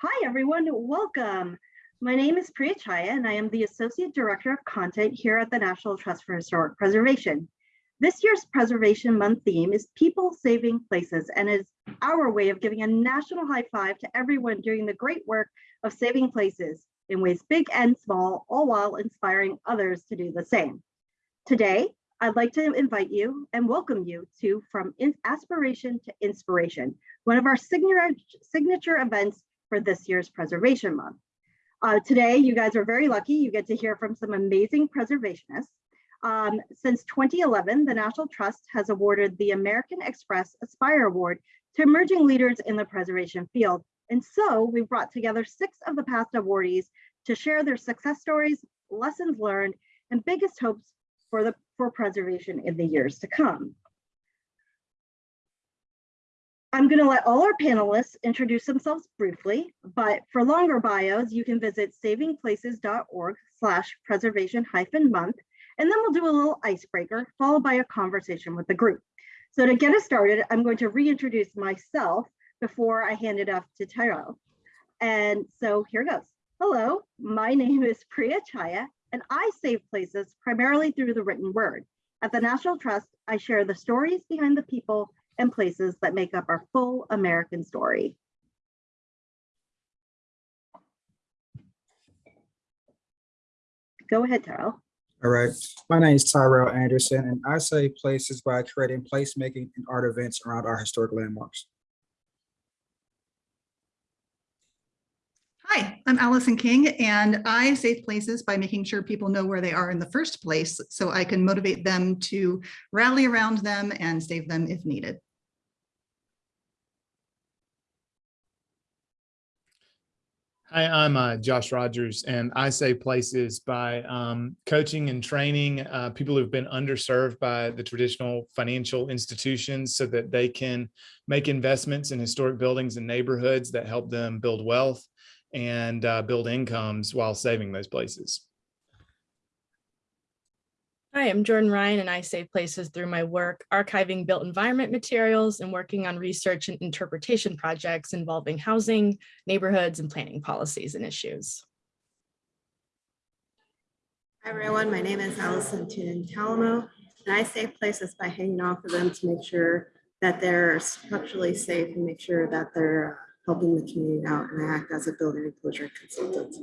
Hi, everyone. Welcome. My name is Priya Chhaya, and I am the Associate Director of Content here at the National Trust for Historic Preservation. This year's Preservation Month theme is People Saving Places and is our way of giving a national high five to everyone doing the great work of saving places in ways big and small, all while inspiring others to do the same. Today, I'd like to invite you and welcome you to From Aspiration to Inspiration, one of our signature, signature events for this year's Preservation Month. Uh, today, you guys are very lucky. You get to hear from some amazing preservationists. Um, since 2011, the National Trust has awarded the American Express Aspire Award to emerging leaders in the preservation field. And so we've brought together six of the past awardees to share their success stories, lessons learned, and biggest hopes for the for preservation in the years to come. I'm going to let all our panelists introduce themselves briefly, but for longer bios, you can visit savingplaces.org slash preservation hyphen month, and then we'll do a little icebreaker followed by a conversation with the group. So to get us started, I'm going to reintroduce myself before I hand it off to Tyrell. And so here goes. Hello, my name is Priya Chhaya, and I save places primarily through the written word. At the National Trust, I share the stories behind the people and places that make up our full American story. Go ahead, Tyrell. All right, my name is Tyrell Anderson, and I save places by creating placemaking and art events around our historic landmarks. Hi, I'm Allison King, and I save places by making sure people know where they are in the first place so I can motivate them to rally around them and save them if needed. Hi, I'm uh, Josh Rogers, and I save places by um, coaching and training uh, people who've been underserved by the traditional financial institutions so that they can make investments in historic buildings and neighborhoods that help them build wealth and uh, build incomes while saving those places. Hi, I'm Jordan Ryan and I save places through my work archiving built environment materials and working on research and interpretation projects involving housing, neighborhoods, and planning policies and issues. Hi everyone, my name is Allison Tunin Talamo, and I save places by hanging off of them to make sure that they're structurally safe and make sure that they're helping the community out and I act as a building enclosure consultant.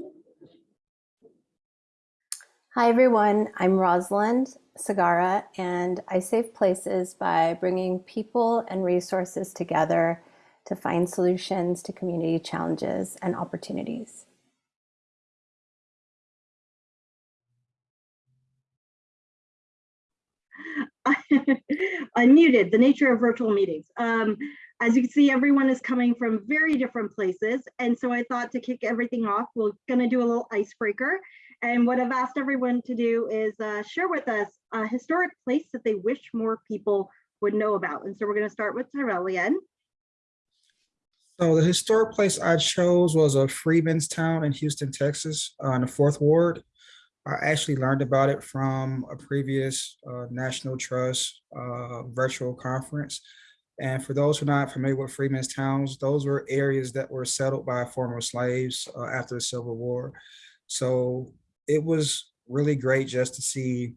Hi everyone, I'm Rosalind Sagara and I save places by bringing people and resources together to find solutions to community challenges and opportunities. Unmuted, the nature of virtual meetings. Um, as you can see, everyone is coming from very different places. And so I thought to kick everything off, we're gonna do a little icebreaker. And what I've asked everyone to do is uh, share with us a historic place that they wish more people would know about. And so we're gonna start with Tyrell again. So the historic place I chose was a Freedmen's Town in Houston, Texas, uh, in the fourth ward. I actually learned about it from a previous uh, National Trust uh, virtual conference. And for those who are not familiar with Freedmen's Towns, those were areas that were settled by former slaves uh, after the Civil War. So it was really great just to see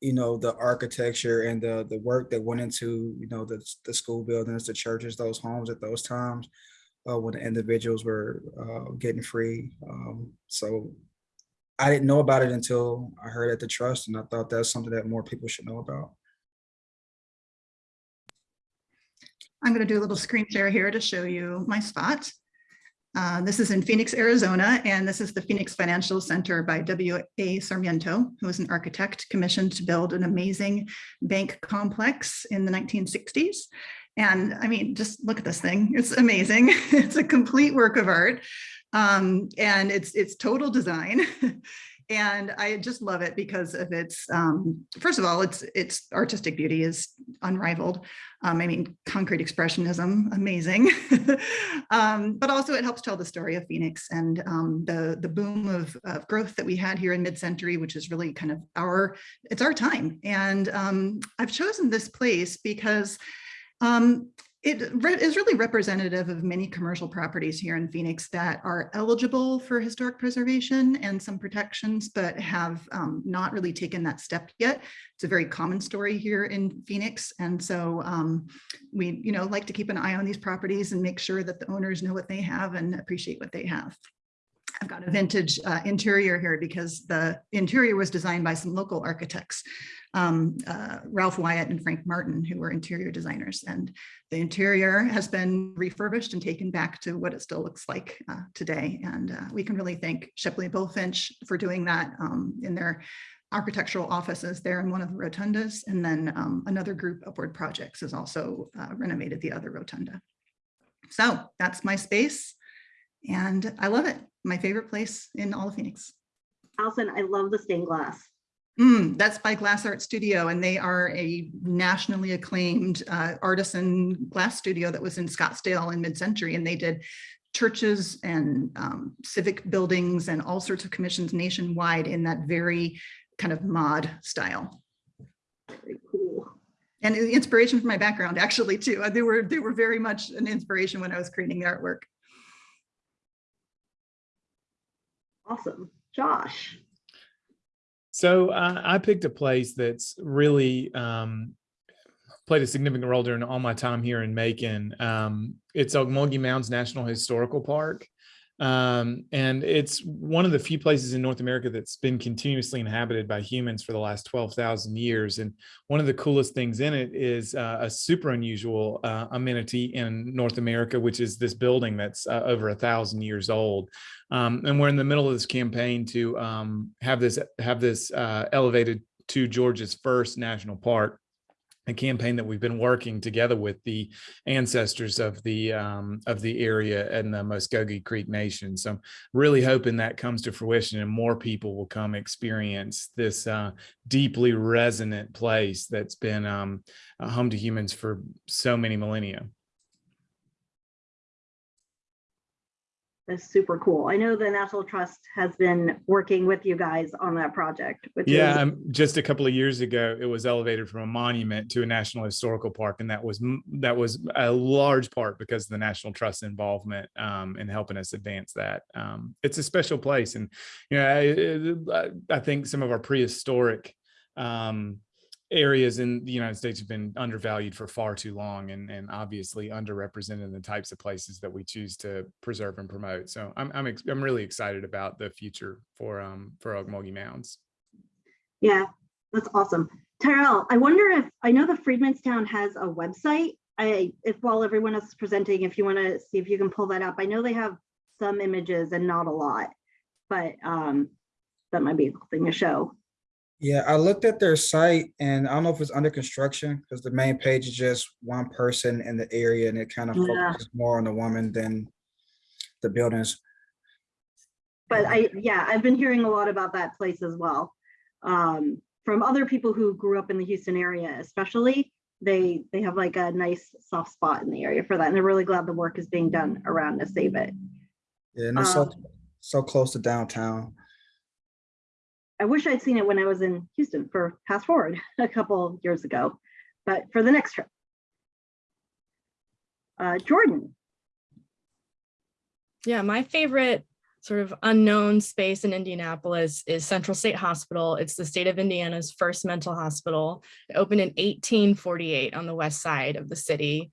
you know the architecture and the the work that went into you know the, the school buildings the churches those homes at those times uh, when the individuals were uh, getting free um, so i didn't know about it until i heard at the trust and i thought that's something that more people should know about I'm going to do a little screen share here to show you my spot. Uh, this is in Phoenix, Arizona, and this is the Phoenix Financial Center by W.A. Sarmiento, who was an architect commissioned to build an amazing bank complex in the 1960s. And I mean, just look at this thing. It's amazing. it's a complete work of art. Um, and it's it's total design. and I just love it because of its, um, first of all, its its artistic beauty is unrivaled. Um, I mean, concrete expressionism, amazing. um, but also it helps tell the story of Phoenix and um, the, the boom of, of, growth that we had here in mid-century, which is really kind of our, it's our time. And um, I've chosen this place because um, it re- is really representative of many commercial properties here in Phoenix that are eligible for historic preservation and some protections, but have um, not really taken that step yet. It's a very common story here in Phoenix. And so um, we, you know, like to keep an eye on these properties and make sure that the owners know what they have and appreciate what they have. I've got a vintage uh, interior here because the interior was designed by some local architects, um, uh, Ralph Wyatt and Frank Martin, who were interior designers. And the interior has been refurbished and taken back to what it still looks like uh, today. And uh, we can really thank Shepley Bulfinch for doing that um, in their architectural offices there in one of the rotundas. And then um, another group, Upward Projects, has also uh, renovated the other rotunda. So that's my space. And I love it. My favorite place in all of Phoenix. Allison, I love the stained glass. Mm, that's by Glass Art Studio, and they are a nationally acclaimed uh, artisan glass studio that was in Scottsdale in mid-century, and they did churches and um, civic buildings and all sorts of commissions nationwide in that very kind of mod style. Very cool. And the inspiration from my background, actually, too. They were they were very much an inspiration when I was creating the artwork. Awesome. Josh. So uh, I picked a place that's really um, played a significant role during all my time here in Macon. Um, it's Ocmulgee Mounds National Historical Park. Um, and it's one of the few places in North America that's been continuously inhabited by humans for the last 12,000 years. And one of the coolest things in it is uh, a super unusual uh, amenity in North America, which is this building that's uh, over a thousand years old. Um, and we're in the middle of this campaign to um, have this have this uh, elevated to Georgia's first national park a campaign that we've been working together with the ancestors of the um, of the area and the Muscogee Creek Nation. So I'm really hoping that comes to fruition and more people will come experience this uh, deeply resonant place that's been um, home to humans for so many millennia. That's super cool. I know the National Trust has been working with you guys on that project. Which Yeah, um, just a couple of years ago, it was elevated from a monument to a national historical park, and that was that was a large part because of the National Trust involvement um, in helping us advance that. Um, it's a special place, and you know, I, I think some of our prehistoric um, areas in the United States have been undervalued for far too long, and and obviously underrepresented in the types of places that we choose to preserve and promote. So I'm I'm I'm really excited about the future for um for Ocmulgee Mounds. yeah, that's awesome. Tyrell, I wonder if, I know the Freedmen's Town has a website. I, if while everyone else is presenting, if you want to see if you can pull that up. I know they have some images and not a lot, but um, that might be a cool thing to show. Yeah, I looked at their site and I don't know if it's under construction because the main page is just one person in the area and it kind of Yeah. focuses more on the woman than the buildings. But I, yeah, I've been hearing a lot about that place as well. Um, from other people who grew up in the Houston area, especially, they, they have like a nice soft spot in the area for that. And they're really glad the work is being done around to save it. Yeah, and it's so, Um, so close to downtown. I wish I'd seen it when I was in Houston for PastForward a couple years ago, but for the next trip. Uh, Jordan, Yeah, my favorite sort of unknown space in Indianapolis is Central State Hospital. It's the state of Indiana's first mental hospital. It opened in 1848 on the west side of the city.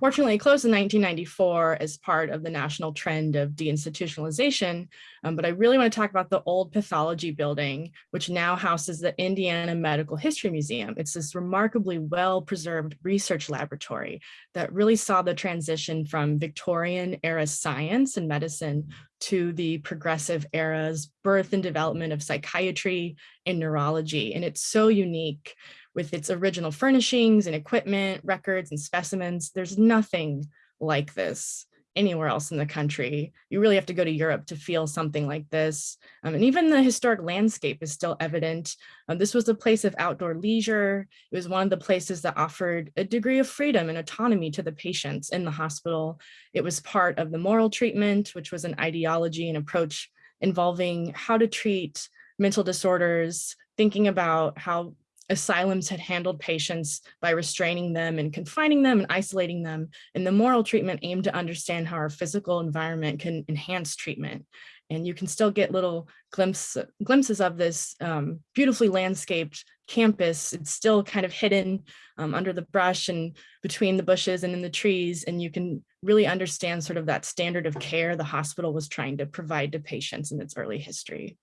Fortunately, it closed in 1994 as part of the national trend of deinstitutionalization. Um, but I really want to talk about the old pathology building, which now houses the Indiana Medical History Museum. It's this remarkably well-preserved research laboratory that really saw the transition from Victorian era science and medicine to the progressive era's birth and development of psychiatry and neurology. And it's so unique with its original furnishings and equipment, records and specimens. There's nothing like this anywhere else in the country. You really have to go to Europe to feel something like this. Um, and even the historic landscape is still evident. Um, this was a place of outdoor leisure. It was one of the places that offered a degree of freedom and autonomy to the patients in the hospital. It was part of the moral treatment, which was an ideology and approach involving how to treat mental disorders, thinking about how asylums had handled patients by restraining them and confining them and isolating them. And the moral treatment aimed to understand how our physical environment can enhance treatment. And you can still get little glimpse, glimpses of this um, beautifully landscaped campus. It's still kind of hidden um, under the brush and between the bushes and in the trees. And you can really understand sort of that standard of care the hospital was trying to provide to patients in its early history.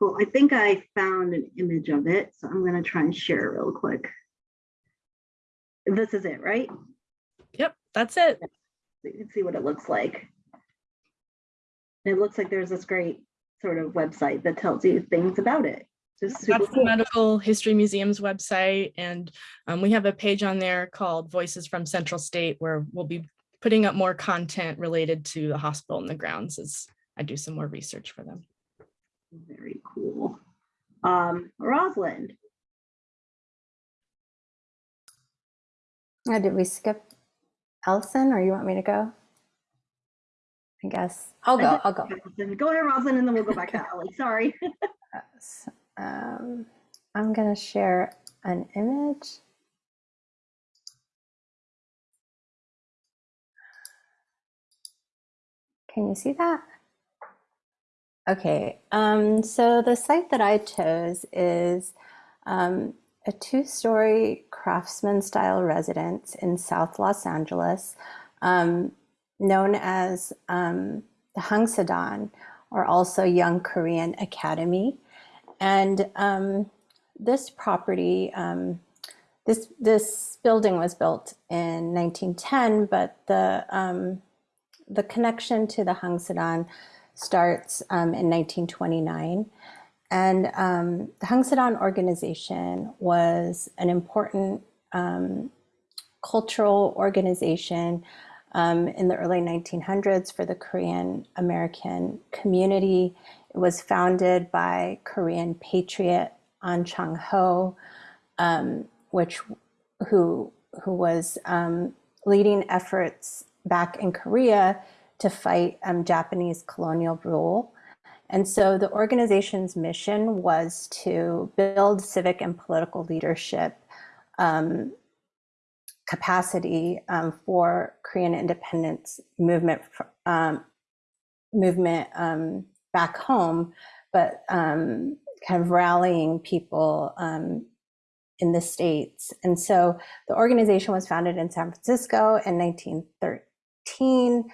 Cool. I think I found an image of it, so I'm gonna try and share it real quick. This is it, right? Yep, that's it. So you can see what it looks like. And It looks like there's this great sort of website that tells you things about it. Just super That's the. Medical History Museum's website. And um, we have a page on there called Voices from Central State where we'll be putting up more content related to the hospital and the grounds as I do some more research for them. Very cool. Um, Rosalind, Uh, Did we skip Allison or you want me to go? I guess I'll go. I'll go. go ahead, Rosalind, and then we'll go back to Ally. Sorry. Uh, Um, I'm going to share an image. Can you see that? Okay, um, so the site that I chose is um, a two-story craftsman style residence in South Los Angeles, um, known as um, the Heungsadan, or also Young Korean Academy. And um, this property, um, this this building was built in 1910, but the the connection to the Hung Heungsadan starts um, in 1929. And um, the Heungsadan organization was an important um, cultural organization um, in the early 1900s for the Korean American community. It was founded by Korean patriot An Chang Ho, um, which who who was um, leading efforts back in Korea to fight um, Japanese colonial rule. And so the organization's mission was to build civic and political leadership um, capacity um, for Korean independence movement um, movement um, back home, but um, kind of rallying people um, in the states. And so the organization was founded in San Francisco in 1913,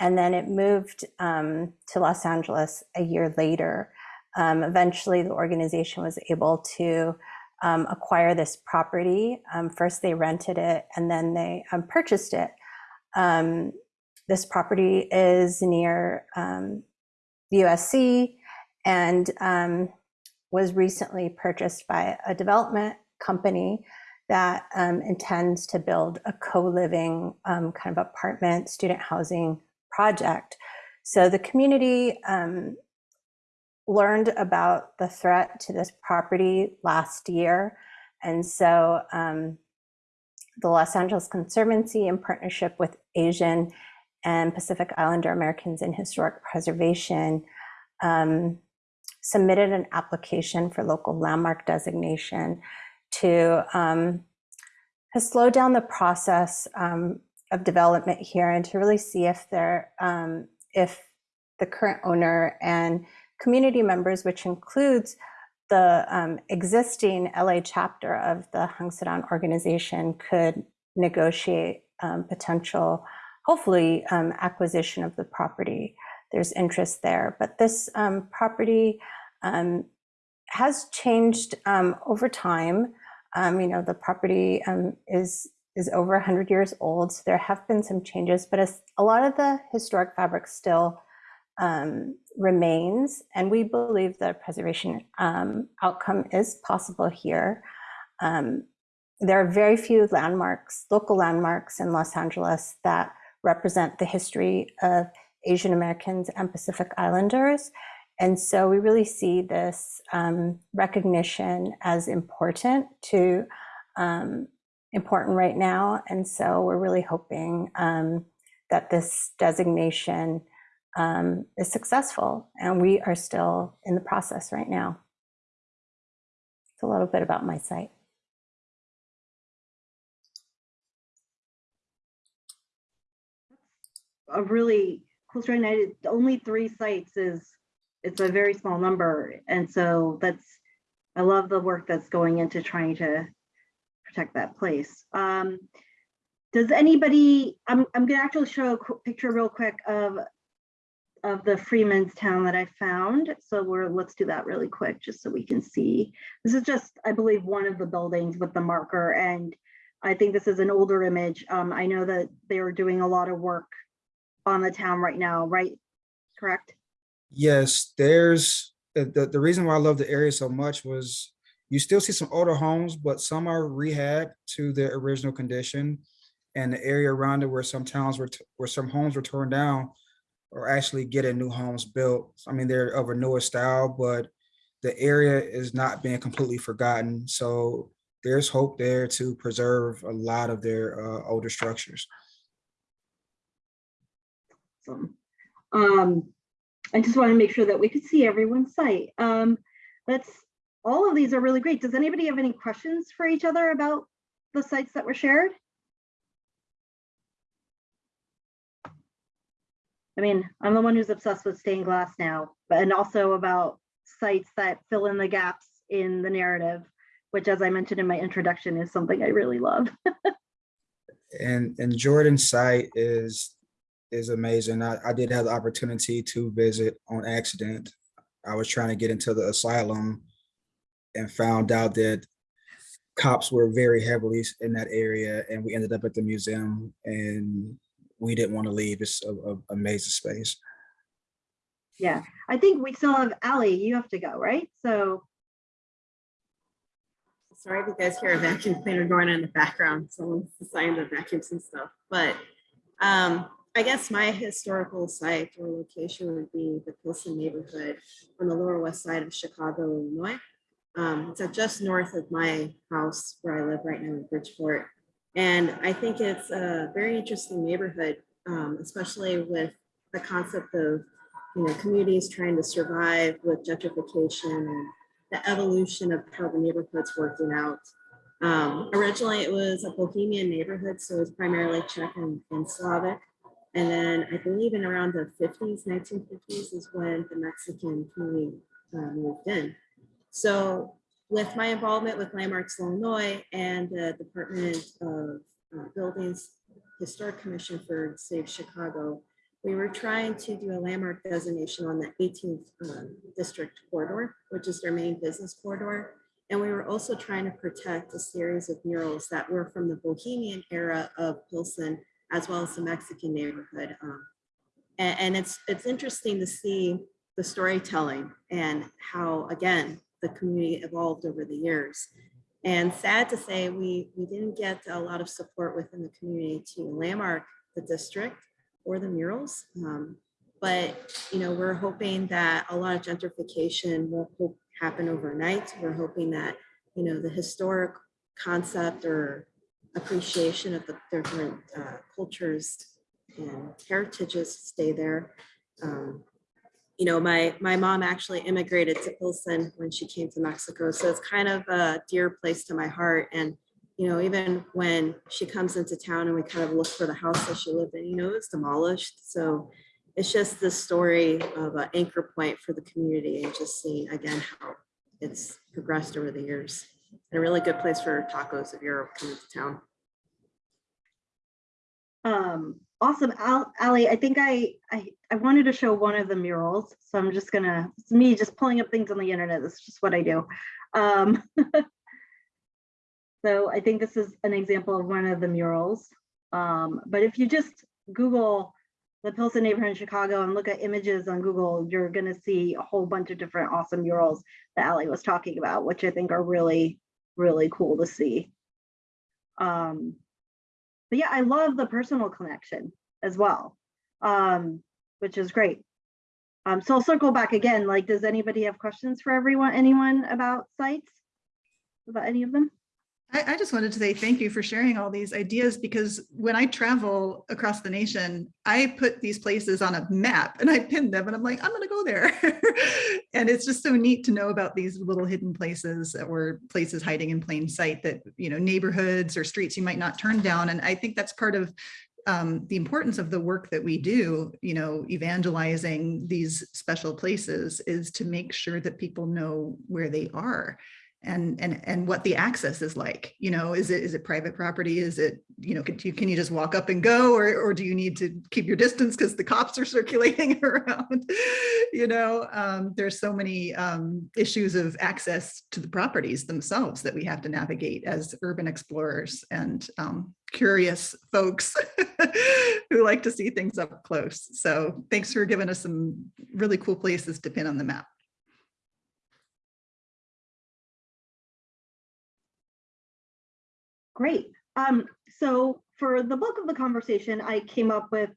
and then it moved um, to Los Angeles a year later. Um, eventually, the organization was able to um, acquire this property. Um, first, they rented it, and then they um, purchased it. Um, this property is near USC and was recently purchased by a development company that intends to build a co-living kind of apartment student housing project. So the community um, learned about the threat to this property last year. And so um, the Los Angeles Conservancy in partnership with Asian and Pacific Islander Americans in Historic Preservation um, submitted an application for local landmark designation to, um, to slow down the process um, of development here and to really see if there, um, if the current owner and community members, which includes the um, existing LA chapter of the Hung Heungsadan organization, could negotiate um, potential, hopefully, um, acquisition of the property. There's interest there, but this um, property um, has changed over time. You know, the property is is over 100 years old, so there have been some changes, but a lot of the historic fabric still um, remains, and we believe the preservation um, outcome is possible here. Um, there are very few landmarks, local landmarks in Los Angeles that represent the history of Asian Americans and Pacific Islanders. And so we really see this um, recognition as important to um, important right now. And so we're really hoping um, that this designation um, is successful. And we are still in the process right now. It's a little bit about my site. a really cool story. and Only three sites is, it's a very small number. And so that's, I love the work that's going into trying to protect that place. Um, Does anybody, I'm, I'm gonna actually show a picture real quick of, of the Freedmen's Town that I found. So we're, let's do that really quick, just so we can see. This is just, I believe, one of the buildings with the marker and I think this is an older image. Um, I know that they are doing a lot of work on the town right now, right? Correct? Yes, there's, the, the, the reason why I love the area so much was you still see some older homes, but some are rehab to their original condition. And the area around it where some towns were, where some homes were torn down are actually getting new homes built. I mean, they're of a newer style, but the area is not being completely forgotten. So there's hope there to preserve a lot of their uh, older structures. So, um, I just want to make sure that we could see everyone's site. Um, let's, all of these are really great. Does anybody have any questions for each other about the sites that were shared? I mean, I'm the one who's obsessed with stained glass now, but and also about sites that fill in the gaps in the narrative, which as I mentioned in my introduction is something I really love. And and Jordan's site is is amazing. I, I did have the opportunity to visit on accident. I was trying to get into the asylum and found out that cops were very heavily in that area and we ended up at the museum and we didn't want to leave. It's a, a amazing space. Yeah, I think we still have Ali, you have to go, right? So, Sorry if you guys hear a vacuum cleaner going on in the background. Someone's deciding to vacuum some stuff, but um, I guess my historical site or location would be the Pilsen neighborhood on the lower west side of Chicago, Illinois. Um, it's just north of my house where I live right now in Bridgeport. And I think it's a very interesting neighborhood, um, especially with the concept of, you know, communities trying to survive with gentrification and the evolution of how the neighborhood's working out. Um, originally, it was a Bohemian neighborhood, so it was primarily Czech and, and Slavic. And then I believe in around the 50s, 1950s is when the Mexican community uh, moved in. So with my involvement with Landmarks Illinois and the Department of uh, Buildings Historic Commission for Save Chicago, we were trying to do a landmark designation on the 18th um, district corridor, which is their main business corridor. And we were also trying to protect a series of murals that were from the Bohemian era of Pilsen, as well as the Mexican neighborhood. Um, and, and it's it's interesting to see the storytelling and how, again, the community evolved over the years. And sad to say, we, we didn't get a lot of support within the community to landmark the district or the murals. Um, but, you know, we're hoping that a lot of gentrification won't happen overnight. We're hoping that, you know, the historic concept or appreciation of the different uh, cultures and heritages stay there. Um, you know, my, my mom actually immigrated to Pilsen when she came to Mexico. So it's kind of a dear place to my heart. And, you know, even when she comes into town and we kind of look for the house that she lived in, you know, it's demolished. So it's just the story of an anchor point for the community and just seeing again how it's progressed over the years. And a really good place for tacos if you're coming to town. um, awesome, Al, Ally, I think I, I, I wanted to show one of the murals, so I'm just gonna, it's me just pulling up things on the internet, that's just what I do. Um, So I think this is an example of one of the murals. Um, but if you just Google the Pilsen neighborhood in Chicago and look at images on Google, you're gonna see a whole bunch of different awesome murals that Ali was talking about, which I think are really, really cool to see. Um, but yeah, I love the personal connection as well, um, which is great. Um, so I'll circle back again, like, does anybody have questions for everyone, anyone about sites? About any of them? I, I just wanted to say thank you for sharing all these ideas because when I travel across the nation, I put these places on a map and I pin them and I'm like, I'm going to go there. and it's just so neat to know about these little hidden places or places hiding in plain sight that, you know, neighborhoods or streets you might not turn down. And I think that's part of um, the importance of the work that we do, you know, evangelizing these special places is to make sure that people know where they are and and and what the access is like you know is it is it private property? Is it you know can you can you just walk up and go or or do you need to keep your distance because the cops are circulating around? You know um, there's so many um, issues of access to the properties themselves that we have to navigate as urban explorers and um, curious folks who like to see things up close. So thanks for giving us some really cool places to pin on the map Great. Um, so for the bulk of the conversation, I came up with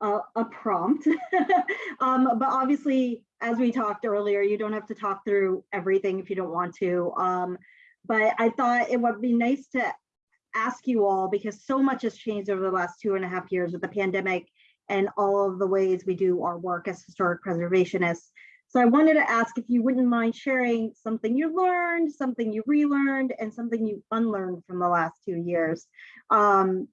a, a prompt. um, but obviously, as we talked earlier, you don't have to talk through everything if you don't want to. Um, but I thought it would be nice to ask you all because so much has changed over the last two and a half years with the pandemic and all of the ways we do our work as historic preservationists. So I wanted to ask if you wouldn't mind sharing something you learned, something you relearned, and something you unlearned from the last two years. Um,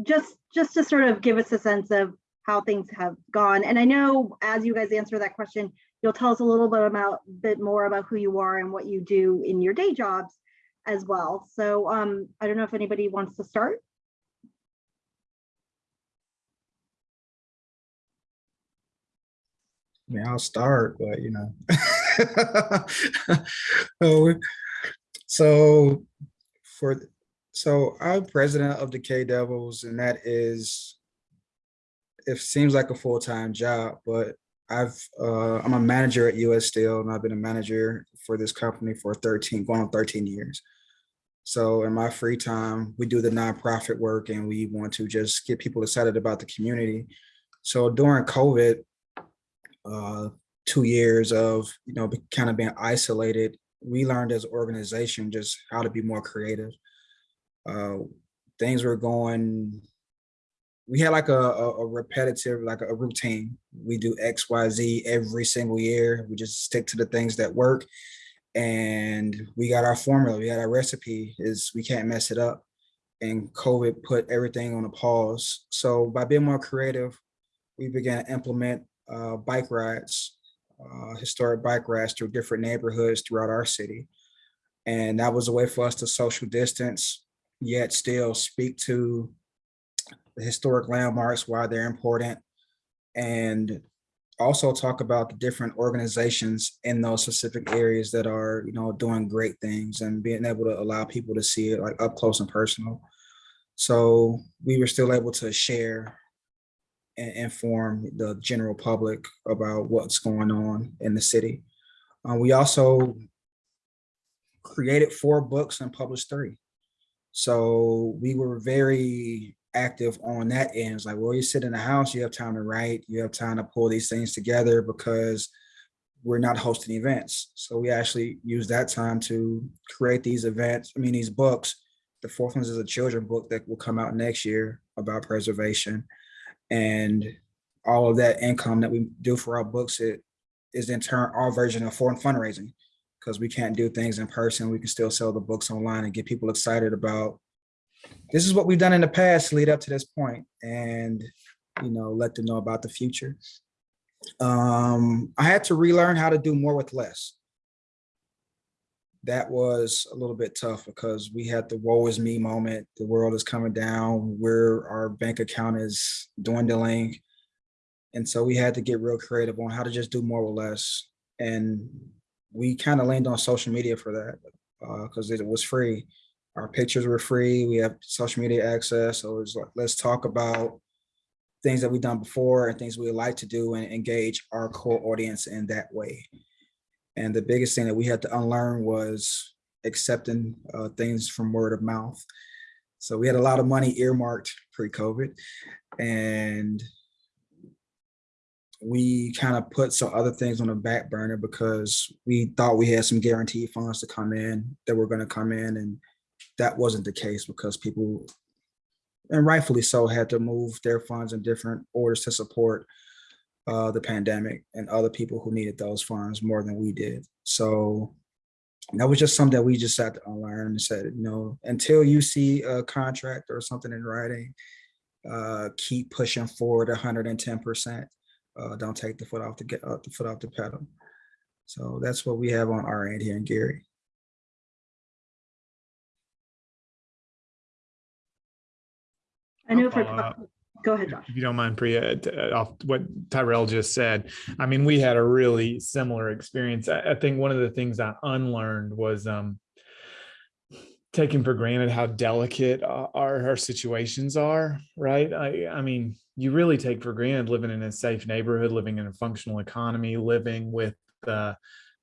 just, just to sort of give us a sense of how things have gone. And I know as you guys answer that question, you'll tell us a little bit about bit more about who you are and what you do in your day jobs as well. So um, I don't know if anybody wants to start. I mean, I'll start, but you know. so, so for so I'm president of the Decay Devils, and that is it seems like a full-time job, but I've uh, I'm a manager at US Steel, and I've been a manager for this company for 13, going on 13 years. So in my free time, we do the nonprofit work, and we want to just get people excited about the community. So during COVID, uh, two years of, you know, kind of being isolated, we learned as an organization just how to be more creative. Uh, things were going, we had like a, a, a repetitive, like a routine. We do X, Y, Z every single year. We just stick to the things that work. And we got our formula, we got our recipe is we can't mess it up. And COVID put everything on a pause. So by being more creative, we began to implement uh, bike rides, uh, historic bike rides through different neighborhoods throughout our city. And that was a way for us to social distance, yet still speak to the historic landmarks, why they're important, and also talk about the different organizations in those specific areas that are, you know, doing great things and being able to allow people to see it like up close and personal. So we were still able to share and inform the general public about what's going on in the city. Uh, we also created four books and published three. So we were very active on that end. It's like, well, you sit in the house, you have time to write, you have time to pull these things together because we're not hosting events. So we actually use that time to create these events, I mean, these books. The fourth one is a children book that will come out next year about preservation. And all of that income that we do for our books, it is in turn our version of foreign fundraising because we can't do things in person. We can still sell the books online and get people excited about this is what we've done in the past to lead up to this point and, you know, let them know about the future. Um, I had to relearn how to do more with less. That was a little bit tough because we had the woe is me moment. The world is coming down where our bank account is dwindling. And so we had to get real creative on how to just do more with less. And we kind of leaned on social media for that because uh, it was free. Our pictures were free. We have social media access. So it's like, let's talk about things that we've done before and things we like to do and engage our core audience in that way. And the biggest thing that we had to unlearn was accepting uh, things from word of mouth. So we had a lot of money earmarked pre-COVID and we kind of put some other things on the back burner because we thought we had some guaranteed funds to come in that were going to come in and that wasn't the case because people, and rightfully so, had to move their funds in different orders to support uh, the pandemic and other people who needed those funds more than we did. So that was just something that we just had to unlearn and said, you know, until you see a contract or something in writing, uh, keep pushing forward 110%. Uh, don't take the foot off the get uh, the foot off the pedal. So that's what we have on our end here in Gary. I know for, follow up. Go ahead, Josh. If you don't mind, Priya, uh, off what Tyrell just said, I mean, we had a really similar experience. I, think one of the things I unlearned was um, taking for granted how delicate uh, our, our situations are, right? I, I mean, you really take for granted living in a safe neighborhood, living in a functional economy, living with the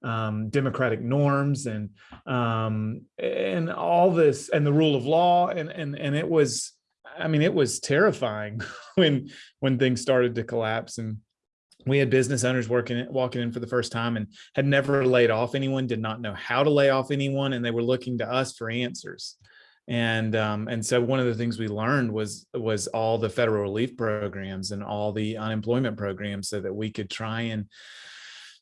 um, democratic norms and um, and all this and the rule of law and and and it was I mean, it was terrifying when when things started to collapse and we had business owners working walking in for the first time and had never laid off anyone, did not know how to lay off anyone, and they were looking to us for answers. And um, and so one of the things we learned was was all the federal relief programs and all the unemployment programs so that we could try and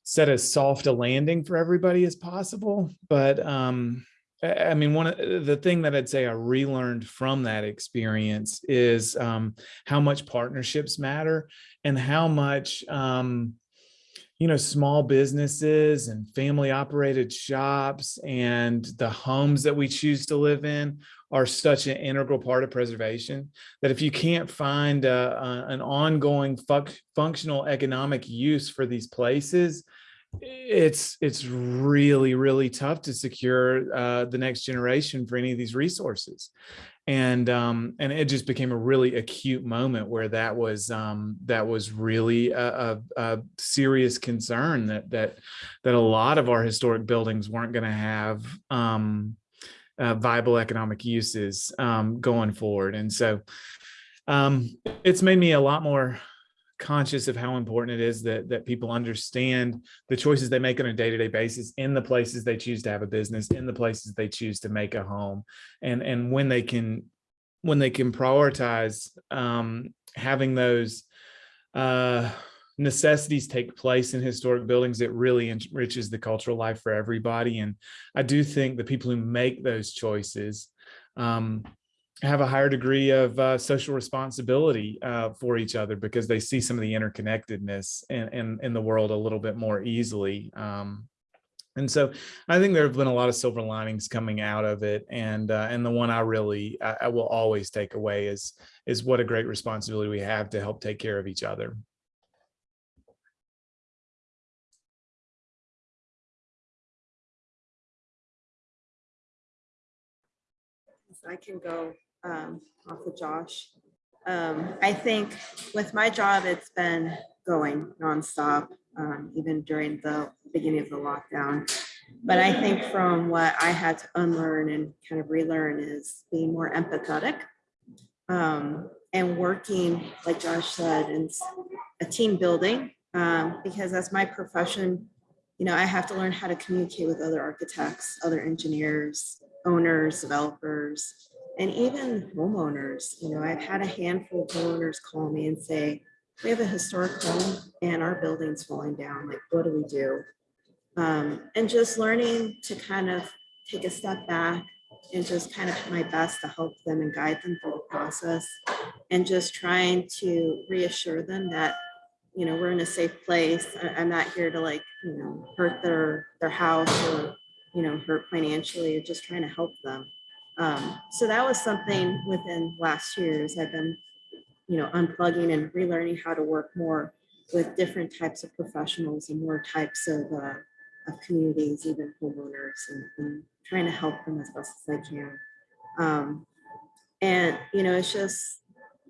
set as soft a landing for everybody as possible. But um, I mean, one of the thing that I'd say I relearned from that experience is um, how much partnerships matter and how much, um, you know, small businesses and family operated shops and the homes that we choose to live in are such an integral part of preservation that if you can't find a, a- an ongoing func- functional economic use for these places, it's it's really really tough to secure uh, the next generation for any of these resources. And um and it just became a really acute moment where that was um that was really a, a, a serious concern that that that a lot of our historic buildings weren't going to have um uh, viable economic uses um going forward. And so um it's made me a lot more conscious of how important it is that that people understand the choices they make on a day-to-day basis in the places they choose to have a business in the places they choose to make a home and and when they can when they can prioritize um having those uh necessities take place in historic buildings it really enriches the cultural life for everybody and i do think the people who make those choices um have a higher degree of uh, social responsibility uh, for each other because they see some of the interconnectedness in, in, in the world a little bit more easily. Um, and so I think there have been a lot of silver linings coming out of it. And uh, and the one I really I, I will always take away is is what a great responsibility we have to help take care of each other. I can go um, off of Josh. Um, I think with my job, it's been going nonstop, um, even during the beginning of the lockdown. But I think from what I had to unlearn and kind of relearn is being more empathetic um, and working, like Josh said, in a team building. Um, because that's my profession. You know, I have to learn how to communicate with other architects, other engineers, owners, developers, and even homeowners. You know, I've had a handful of homeowners call me and say, we have a historic home and our building's falling down. Like, what do we do? Um, and just learning to kind of take a step back and just kind of my best to help them and guide them through the process and just trying to reassure them that you know we're in a safe place i'm not here to like you know hurt their their house or you know hurt financially just trying to help them um, so that was something within last years I've been, you know, unplugging and relearning how to work more with different types of professionals and more types of, uh, of communities, even homeowners and, and trying to help them as best as I can. Um, and, you know, it's just,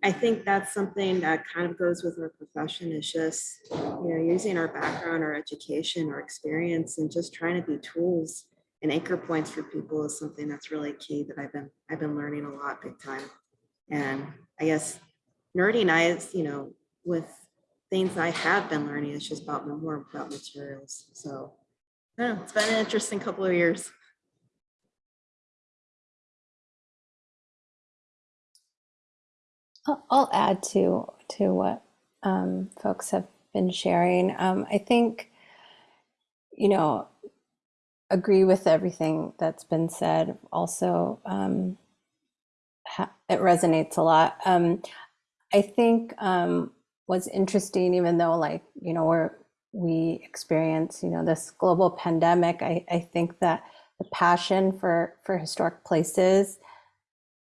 I think that's something that kind of goes with our profession is just, you know, using our background, our education, our experience, and just trying to be tools and anchor points for people is something that's really key that I've been I've been learning a lot big time. And I guess nerding is, you know, with things I have been learning, it's just about more about materials. So know, it's been an interesting couple of years. I'll add to to what um, folks have been sharing. Um, I think, you know, agree with everything that's been said. Also, um, it resonates a lot. Um, I think um, what's interesting, even though like you know we're we experience you know this global pandemic, I, I think that the passion for for historic places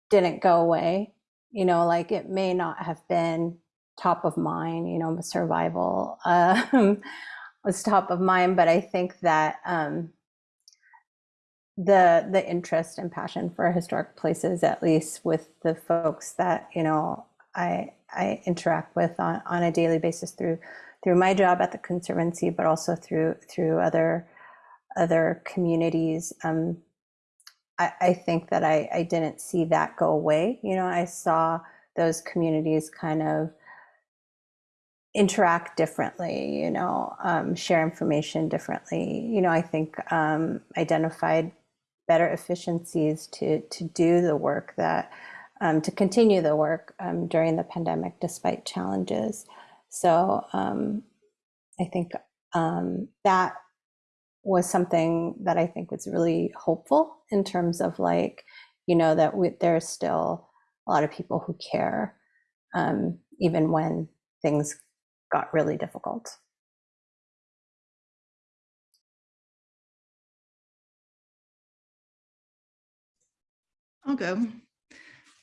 didn't go away you know, like it may not have been top of mind, you know, survival um, was top of mind, but I think that um, the the interest and passion for historic places, at least with the folks that you know I I interact with on, on a daily basis through through my job at the conservancy, but also through through other other communities. Um, I, I think that I, I didn't see that go away. You know, I saw those communities kind of interact differently, you know, um, share information differently. You know, I think um, identified better efficiencies to to do the work that um, to continue the work um, during the pandemic despite challenges. So um, I think um, that was something that I think was really hopeful in terms of like, you know, that we, there's still a lot of people who care, um, even when things got really difficult. Go.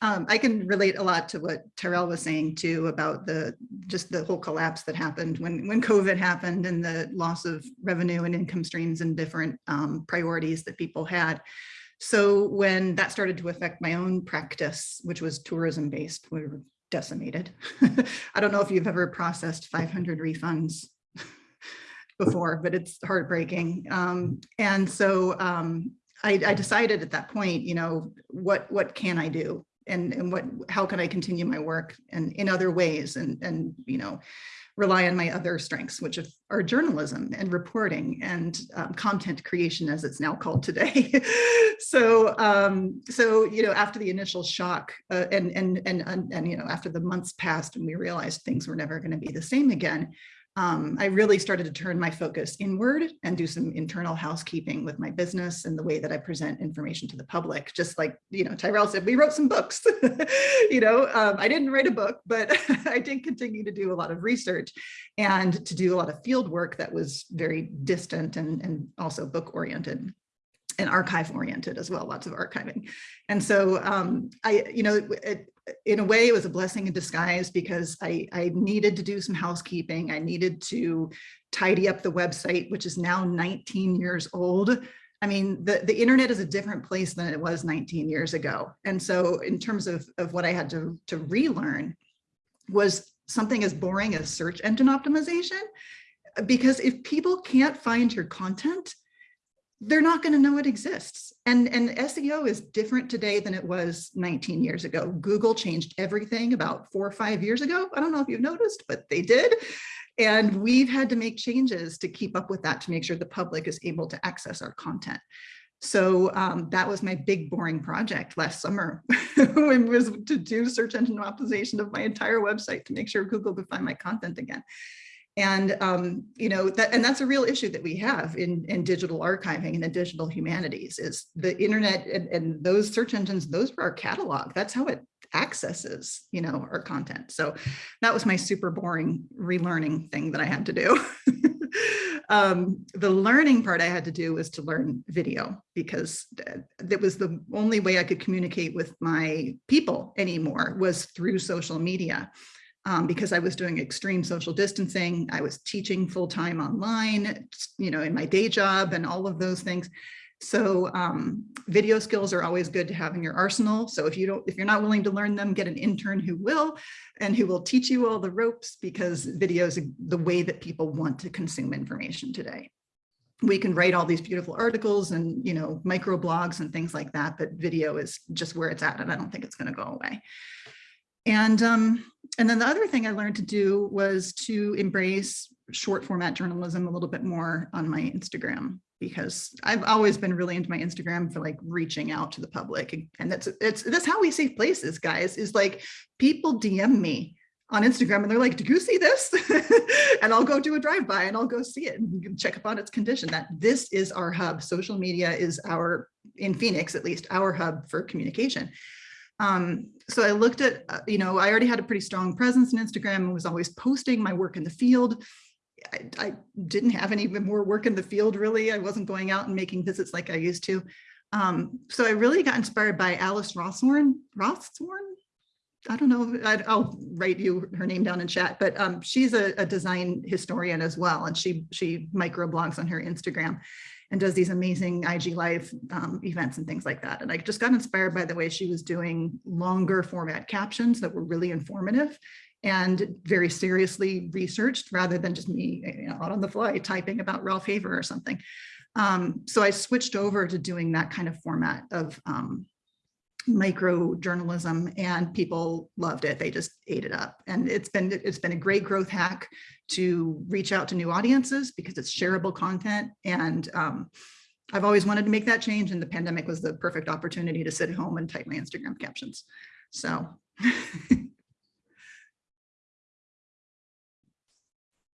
Um, I can relate a lot to what Terrell was saying too about the just the whole collapse that happened when when COVID happened and the loss of revenue and income streams and different um, priorities that people had. So when that started to affect my own practice, which was tourism based, we were decimated. I don't know if you've ever processed 500 refunds before, but it's heartbreaking. Um, and so um, I, I decided at that point, you know, what what can I do? and and what how can I continue my work and in other ways and and you know rely on my other strengths which are journalism and reporting and um, content creation as it's now called today so um so you know after the initial shock uh, and, and and and and you know after the months passed and we realized things were never going to be the same again um, I really started to turn my focus inward and do some internal housekeeping with my business and the way that I present information to the public. Just like, you know, Tyrell said, we wrote some books, you know, um, I didn't write a book, but I did continue to do a lot of research and to do a lot of field work that was very distant and, and also book oriented and archive oriented as well, lots of archiving. And so um, I, you know, it, in a way it was a blessing in disguise because I, I needed to do some housekeeping. I needed to tidy up the website, which is now 19 years old. I mean, the, the internet is a different place than it was 19 years ago. And so in terms of, of what I had to, to relearn was something as boring as search engine optimization. Because if people can't find your content, they're not going to know it exists. And, and SEO is different today than it was 19 years ago. Google changed everything about four or five years ago. I don't know if you've noticed, but they did. And we've had to make changes to keep up with that to make sure the public is able to access our content. So um, that was my big boring project last summer was to do search engine optimization of my entire website to make sure Google could find my content again. And, um, you know, that, and that's a real issue that we have in, in digital archiving and in digital humanities is the internet and, and those search engines, those are our catalog. That's how it accesses, you know, our content. So that was my super boring relearning thing that I had to do. um, the learning part I had to do was to learn video because that was the only way I could communicate with my people anymore was through social media um, because I was doing extreme social distancing. I was teaching full time online, you know, in my day job and all of those things. So um, video skills are always good to have in your arsenal. So if you don't, if you're not willing to learn them, get an intern who will, and who will teach you all the ropes because video is the way that people want to consume information today. We can write all these beautiful articles and, you know, micro blogs and things like that, but video is just where it's at. And I don't think it's going to go away. And, um, and then the other thing I learned to do was to embrace short format journalism a little bit more on my Instagram because I've always been really into my Instagram for like reaching out to the public. And that's, it's, that's how we save places, guys, is like people DM me on Instagram and they're like, do you see this? and I'll go do a drive-by and I'll go see it and check up on its condition that this is our hub. Social media is our, in Phoenix, at least our hub for communication. Um, so I looked at, uh, you know, I already had a pretty strong presence in Instagram and was always posting my work in the field. I, I didn't have any more work in the field, really. I wasn't going out and making visits like I used to. Um, so I really got inspired by Alice Rossworn, Rossworn? I don't know, I, I'll write you her name down in chat, but um, she's a, a design historian as well. And she, she microblogs on her Instagram and does these amazing IG live um, events and things like that. And I just got inspired by the way she was doing longer format captions that were really informative and very seriously researched rather than just me you know, out on the fly typing about Ralph Haver or something. Um, so I switched over to doing that kind of format of um, micro journalism and people loved it. They just ate it up. And it's been it's been a great growth hack to reach out to new audiences because it's shareable content. And um, I've always wanted to make that change and the pandemic was the perfect opportunity to sit at home and type my Instagram captions. So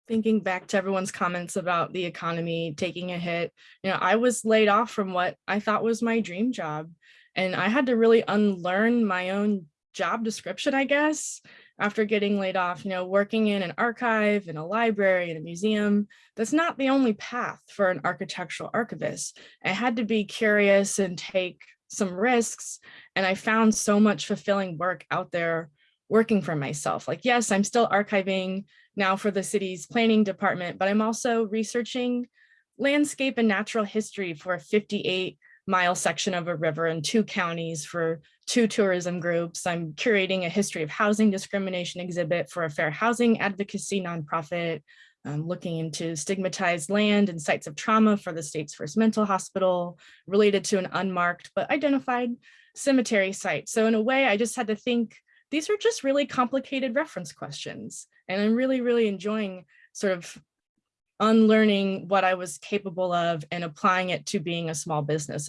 thinking back to everyone's comments about the economy taking a hit, you know, I was laid off from what I thought was my dream job. And I had to really unlearn my own job description, I guess, after getting laid off, you know, working in an archive, in a library, in a museum, that's not the only path for an architectural archivist. I had to be curious and take some risks. And I found so much fulfilling work out there working for myself. Like, yes, I'm still archiving now for the city's planning department, but I'm also researching landscape and natural history for 58 mile section of a river in two counties for two tourism groups. I'm curating a history of housing discrimination exhibit for a fair housing advocacy nonprofit. I'm looking into stigmatized land and sites of trauma for the state's first mental hospital related to an unmarked but identified cemetery site. So in a way, I just had to think these are just really complicated reference questions. And I'm really, really enjoying sort of unlearning what I was capable of and applying it to being a small business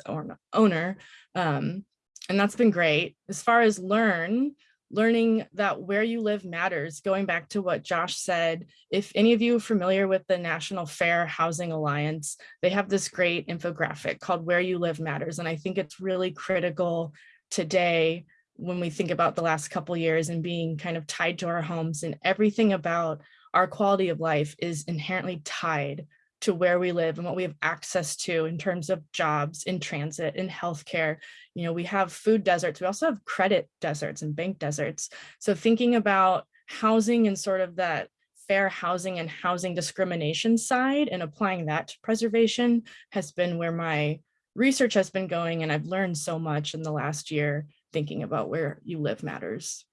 owner. Um, and that's been great. As far as learn, learning that where you live matters, going back to what Josh said, if any of you are familiar with the National Fair Housing Alliance, they have this great infographic called Where You Live Matters. And I think it's really critical today when we think about the last couple years and being kind of tied to our homes and everything about our quality of life is inherently tied to where we live and what we have access to in terms of jobs in transit in healthcare. You know, we have food deserts, we also have credit deserts and bank deserts. So thinking about housing and sort of that fair housing and housing discrimination side and applying that to preservation has been where my research has been going and I've learned so much in the last year thinking about where you live matters.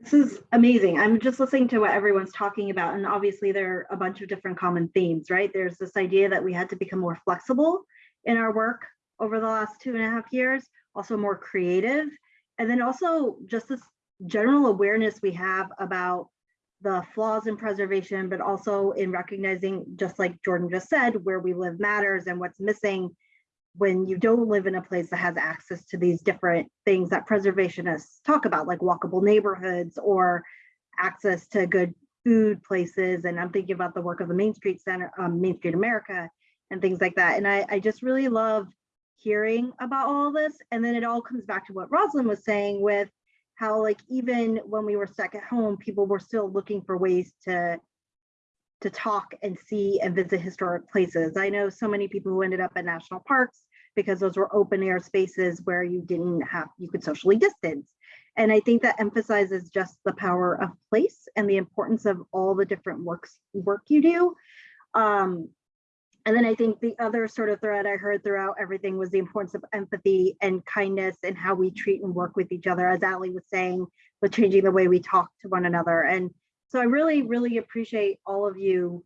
This is amazing. I'm just listening to what everyone's talking about. And obviously there are a bunch of different common themes, right? There's this idea that we had to become more flexible in our work over the last two and a half years, also more creative. And then also just this general awareness we have about the flaws in preservation, but also in recognizing, just like Jordan just said, where we live matters and what's missing when you don't live in a place that has access to these different things that preservationists talk about, like walkable neighborhoods or access to good food places. And I'm thinking about the work of the Main Street Center, um, Main Street America, and things like that. And I, I just really love hearing about all this. And then it all comes back to what Rosalind was saying with how like even when we were stuck at home, people were still looking for ways to to talk and see and visit historic places. I know so many people who ended up at national parks because those were open air spaces where you didn't have, you could socially distance. And I think that emphasizes just the power of place and the importance of all the different works work you do. Um, and then I think the other sort of thread I heard throughout everything was the importance of empathy and kindness and how we treat and work with each other, as Ali was saying, with changing the way we talk to one another. And so I really, really appreciate all of you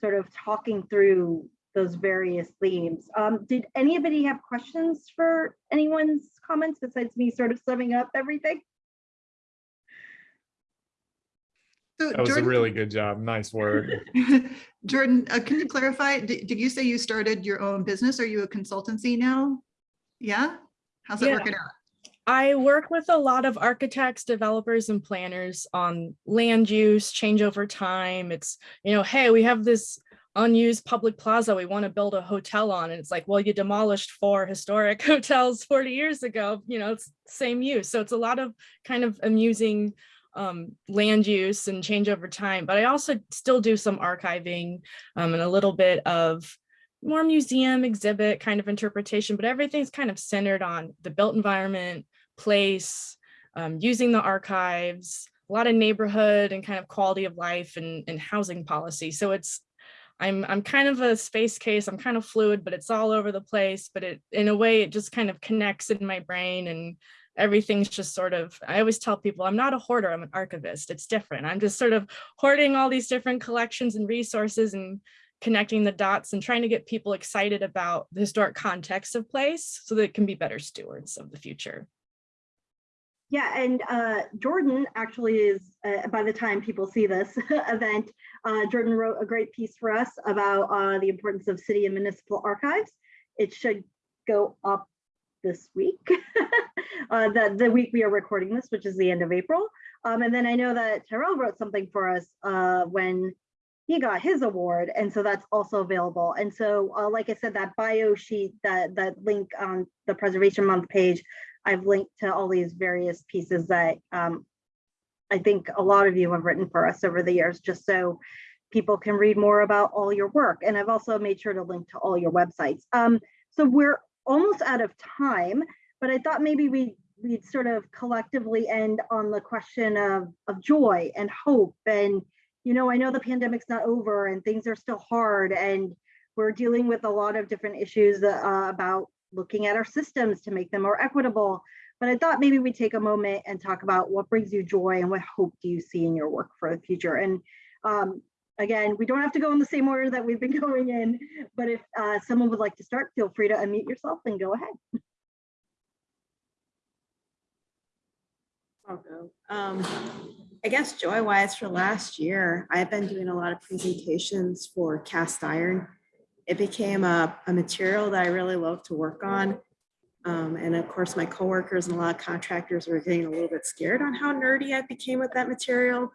sort of talking through those various themes. Um, did anybody have questions for anyone's comments besides me sort of summing up everything? So That was a really good job. Nice work. Jordan, uh, can you clarify, did, did you say you started your own business? Are you a consultancy now? Yeah? How's it Yeah. working out? I work with a lot of architects, developers, and planners on land use, change over time. It's, you know, hey, we have this unused public plaza we want to build a hotel on. And it's like, well, you demolished four historic hotels 40 years ago, you know, it's same use. So it's a lot of kind of amusing um, land use and change over time. But I also still do some archiving um, and a little bit of more museum exhibit kind of interpretation, but everything's kind of centered on the built environment, place, um, using the archives, a lot of neighborhood and kind of quality of life and, and housing policy. So it's, I'm, I'm kind of a space case. I'm kind of fluid, but it's all over the place. But it, in a way, it just kind of connects in my brain and everything's just sort of, I always tell people, I'm not a hoarder, I'm an archivist. It's different. I'm just sort of hoarding all these different collections and resources and connecting the dots and trying to get people excited about the historic context of place so that it can be better stewards of the future. Yeah, and uh, Jordan actually is, uh, by the time people see this event, uh, Jordan wrote a great piece for us about uh, the importance of city and municipal archives. It should go up this week, uh, the, the week we are recording this, which is the end of April. Um, and then I know that Tyrell wrote something for us uh, when he got his award, and so that's also available. And so, like I said, that bio sheet, that that link on the Preservation Month page, I've linked to all these various pieces that um, I think a lot of you have written for us over the years, just so people can read more about all your work. And I've also made sure to link to all your websites. Um, so we're almost out of time, but I thought maybe we we'd sort of collectively end on the question of of joy and hope and you know, I know the pandemic's not over and things are still hard and we're dealing with a lot of different issues uh, about looking at our systems to make them more equitable. But I thought maybe we'd take a moment and talk about what brings you joy and what hope do you see in your work for the future. And um, again, we don't have to go in the same order that we've been going in, but if uh, someone would like to start, feel free to unmute yourself and go ahead. I'll go. Um, I guess joy wise for last year, I've been doing a lot of presentations for cast iron. It became a, a material that I really love to work on. Um, and of course, my coworkers and a lot of contractors were getting a little bit scared on how nerdy I became with that material,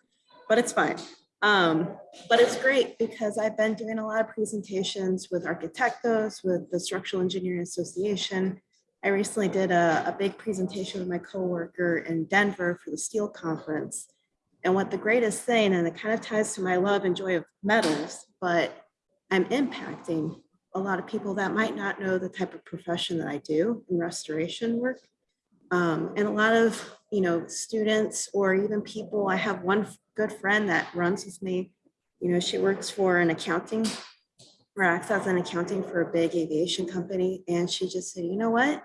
but it's fine. Um, but it's great because I've been doing a lot of presentations with Architectos, with the Structural Engineering Association, I recently did a, a big presentation with my coworker in Denver for the steel conference. And what the greatest thing, and it kind of ties to my love and joy of metals, but I'm impacting a lot of people that might not know the type of profession that I do in restoration work. Um, and a lot of, you know, students or even people, I have one good friend that runs with me. You know, she works for an accounting or acts as an accounting for a big aviation company. And she just said, you know what?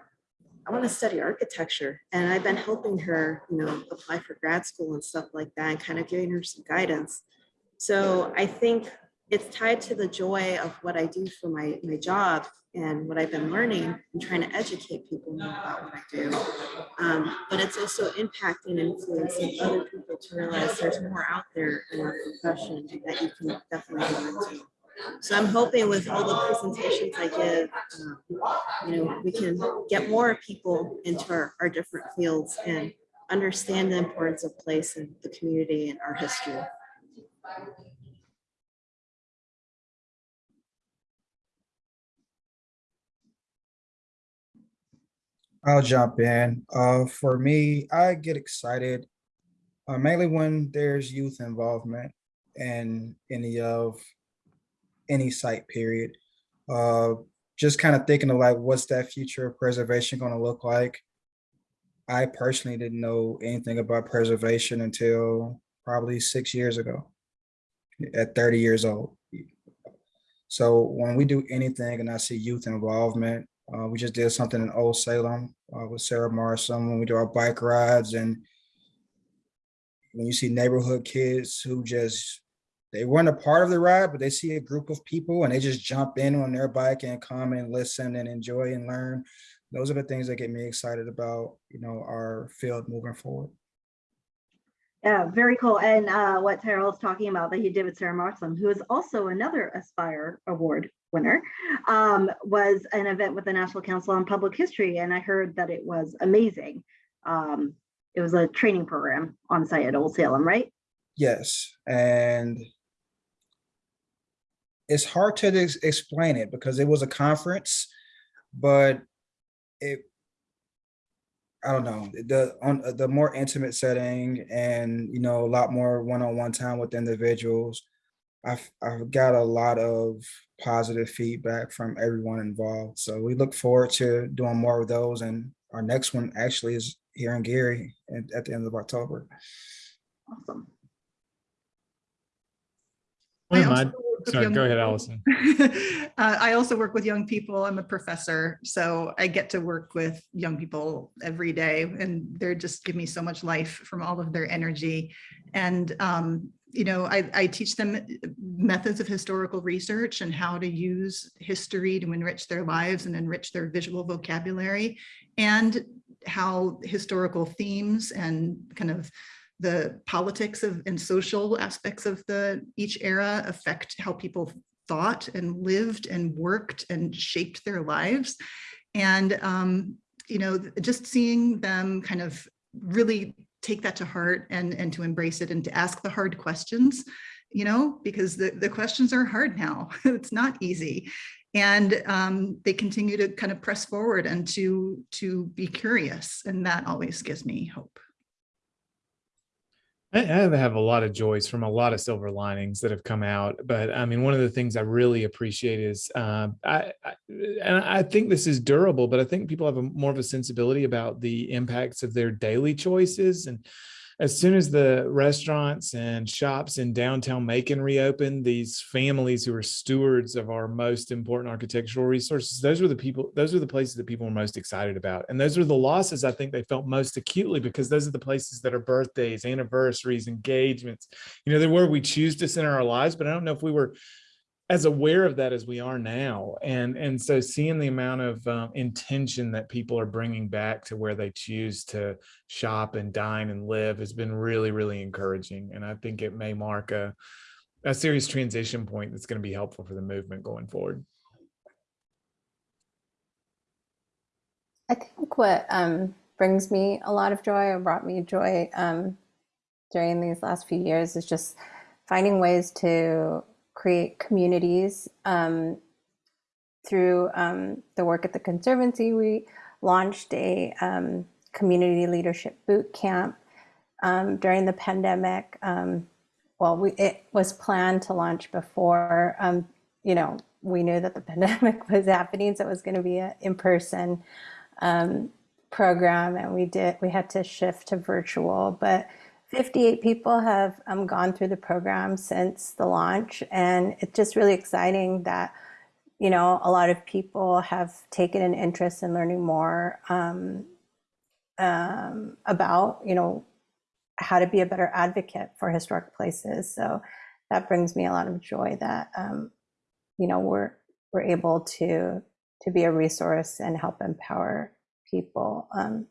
I want to study architecture. And I've been helping her, you know, apply for grad school and stuff like that and kind of giving her some guidance. So I think it's tied to the joy of what I do for my, my job and what I've been learning and trying to educate people about what I do. Um, but it's also impacting and influencing other people to realize there's more out there in our profession that you can definitely go into. So I'm hoping with all the presentations I give, um, you know, we can get more people into our, our different fields and understand the importance of place in the community and our history. I'll jump in. Uh, for me, I get excited uh, mainly when there's youth involvement in any of any site period. Uh, just kind of thinking of like, what's that future of preservation going to look like? I personally didn't know anything about preservation until probably six years ago at 30 years old. So when we do anything and I see youth involvement, uh, we just did something in Old Salem uh, with Sarah Morrison when we do our bike rides and when you see neighborhood kids who just they weren't a part of the ride, but they see a group of people and they just jump in on their bike and come and listen and enjoy and learn. Those are the things that get me excited about, you know, our field moving forward. Yeah, very cool. And uh, what Terrell is talking about that he did with Sarah Marslin, who is also another Aspire Award winner, um, was an event with the National Council on Public History. And I heard that it was amazing. Um, it was a training program on site at Old Salem, right? Yes, and it's hard to ex- explain it because it was a conference, but it, I don't know, the, on the more intimate setting and, you know, a lot more one-on-one time with individuals. I've, I've got a lot of positive feedback from everyone involved. So we look forward to doing more of those. And our next one actually is here in Gary at, at the end of October. Awesome. One of I my- also work with sorry, go ahead, people. Allison. Uh, I also work with young people. I'm a professor, so I get to work with young people every day and they're just give me so much life from all of their energy. And, um, you know, I, I teach them methods of historical research and how to use history to enrich their lives and enrich their visual vocabulary and how historical themes and kind of the politics of and social aspects of the each era affect how people thought and lived and worked and shaped their lives. And, um, you know, just seeing them kind of really take that to heart and, and to embrace it and to ask the hard questions, you know, because the, the questions are hard now. it's not easy. And um, they continue to kind of press forward and to, to be curious. And that always gives me hope. I, have a lot of joys from a lot of silver linings that have come out, but I mean, one of the things I really appreciate is, um, I, I, and I think this is durable, but I think people have a more of a sensibility about the impacts of their daily choices. And as soon as the restaurants and shops in downtown Macon reopened, these families who are stewards of our most important architectural resources, those were the people, those are the places that people were most excited about. And those are the losses I think they felt most acutely because those are the places that are birthdays, anniversaries, engagements, you know, they're where we choose to center our lives, but I don't know if we were as aware of that as we are now. And, and so seeing the amount of um, intention that people are bringing back to where they choose to shop and dine and live has been really, really encouraging. And I think it may mark a, a serious transition point that's going to be helpful for the movement going forward. I think what um, brings me a lot of joy or brought me joy um, during these last few years is just finding ways to create communities um, through um, the work at the Conservancy. We launched a um, community leadership boot camp um, during the pandemic. Um, well, we, it was planned to launch before, um, you know, we knew that the pandemic was happening, so it was going to be an in-person program, and we did. We had to shift to virtual, but 58 people have um, gone through the program since the launch, and it's just really exciting that you know a lot of people have taken an interest in learning more um, um, about you know how to be a better advocate for historic places. So that brings me a lot of joy that um, you know we're we're able to to be a resource and help empower people um,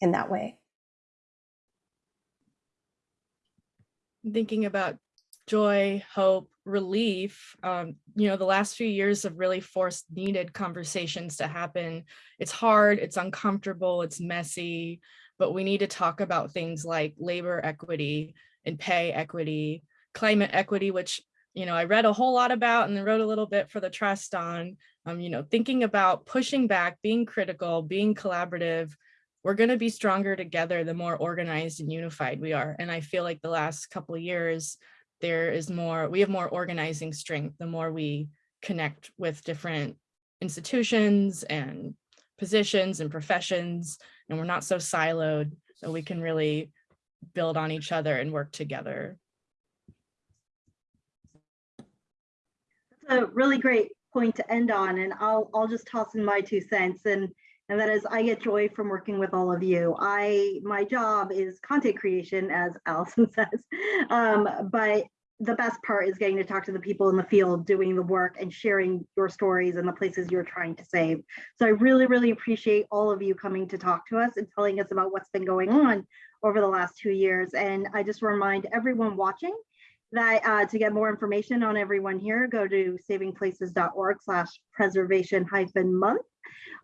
in that way. Thinking about joy, hope, relief, um, you know, the last few years have really forced needed conversations to happen. It's hard, it's uncomfortable, it's messy, but we need to talk about things like labor equity and pay equity, climate equity, which, you know, I read a whole lot about and wrote a little bit for the trust on, um, you know, thinking about pushing back, being critical, being collaborative, we're going to be stronger together the more organized and unified we are. And I feel like the last couple years, there is more, we have more organizing strength the more we connect with different institutions and positions and professions, and we're not so siloed that we can really build on each other and work together. That's a really great point to end on, and I'll, I'll just toss in my two cents. And and that is I get joy from working with all of you. I my job is content creation, as Allison says, um, but the best part is getting to talk to the people in the field doing the work and sharing your stories and the places you're trying to save. So I really, really appreciate all of you coming to talk to us and telling us about what's been going on over the last two years. And I just remind everyone watching that uh, to get more information on everyone here, go to savingplaces.org slash preservation hyphen month.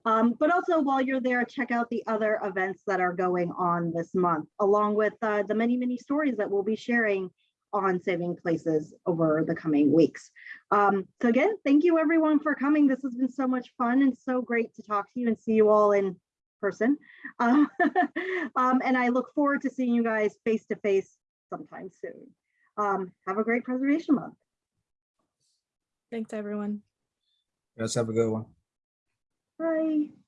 Um, but also while you're there, check out the other events that are going on this month, along with uh, the many, many stories that we'll be sharing on Saving Places over the coming weeks. Um, so again, thank you everyone for coming. This has been so much fun and so great to talk to you and see you all in person. Um, um, and I look forward to seeing you guys face to face sometime soon. Um, have a great preservation month. Thanks, everyone. Let's have a good one. Bye.